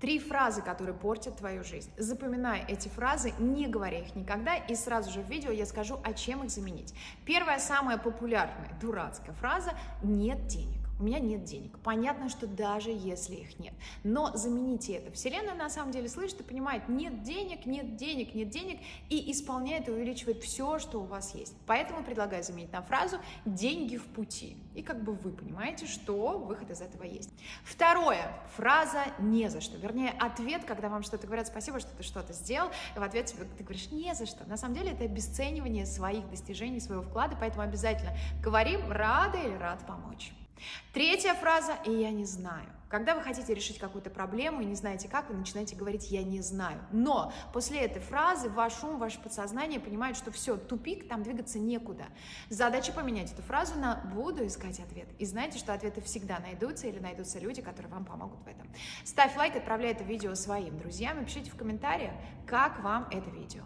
Три фразы, которые портят твою жизнь. Запоминай эти фразы, не говоря их никогда, и сразу же в видео я скажу, а чем их заменить. Первая, самая популярная, дурацкая фраза «нет денег» у меня нет денег. Понятно, что даже если их нет. Но замените это. Вселенная на самом деле слышит и понимает, нет денег, нет денег, нет денег, и исполняет и увеличивает все, что у вас есть. Поэтому предлагаю заменить на фразу «деньги в пути». И как бы вы понимаете, что выход из этого есть. Второе. Фраза «не за что». Вернее, ответ, когда вам что-то говорят «спасибо, что ты что-то сделал», и в ответ тебе ты говоришь «не за что». На самом деле это обесценивание своих достижений, своего вклада, поэтому обязательно говорим «рада» или «рад помочь». Третья фраза «и я не знаю». Когда вы хотите решить какую-то проблему и не знаете как, вы начинаете говорить «я не знаю». Но после этой фразы ваш ум, ваше подсознание понимает, что все, тупик, там двигаться некуда. Задача поменять эту фразу на «буду искать ответ». И знаете, что ответы всегда найдутся или найдутся люди, которые вам помогут в этом. Ставь лайк, отправляй это видео своим друзьям и пишите в комментариях, как вам это видео.